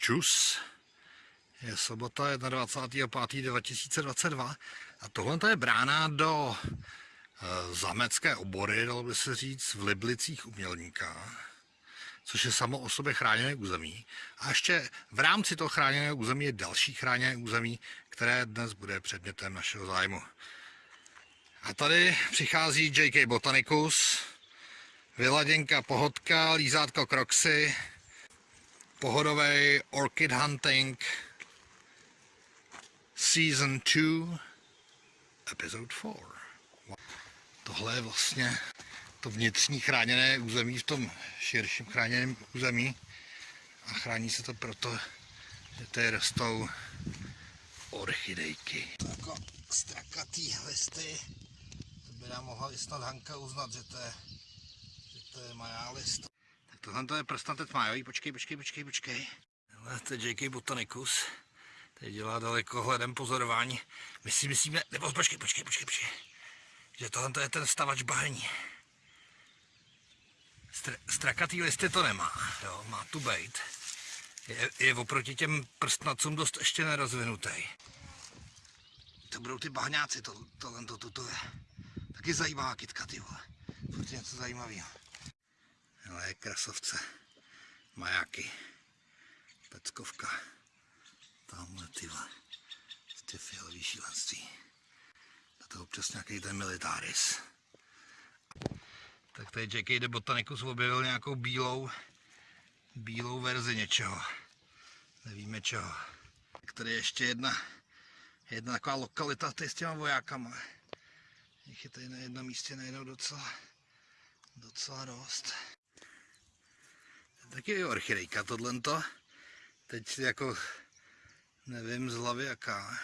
Čus. Je sobota 21.5.2022 a tohle je brána do e, zamecké obory, dalo by se říct, v Liblicích umělníka, což je samo o sobě chráněné území. A ještě v rámci toho chráněného území je další chráněné území, které dnes bude předmětem našeho zájmu. A tady přichází J.K. Botanicus, Vyladěnka Pohodka, Lízátko Kroxy, pohodový Orchid Hunting Season 2 Episode 4. Tohle je vlastně to vnitřní chráněné území v tom širším chráněném území a chrání se to proto, že tady rostou orchidejky. Tako strakatý listy, by nám mohla i snad Hanka uznat, že to je, že to je majálist. Tak tohle to je prstantec májový, počkej, počkej, počkej, počkej. Tohle to je J.K. Botanicus. Tady dělá daleko hledem pozorování. My si myslíme, nebo počkej, počkej, počkej, počkej. Že tohle to je ten stavač bahení. Str- strakatý listy to nemá, jo, má tu bejt. Je, je oproti těm prstnacům dost ještě nerozvinutý. To budou ty bahňáci, to, tohle to, to, to je. Taky zajímavá kytka, ty vole. Furt něco zajímavého. Je krasovce. Majáky. Peckovka. Tamhle ty vole. Ty fialový šílenství. A to občas nějaký ten militaris. Tak tady J.K. de Botanicus objevil nějakou bílou, bílou verzi něčeho. Nevíme čeho. Tak tady je ještě jedna, jedna taková lokalita tady s těma vojákama. Jich je tady na jednom místě najednou docela, docela dost. Taky je orchidejka tohle. Teď jako nevím z hlavy jaká.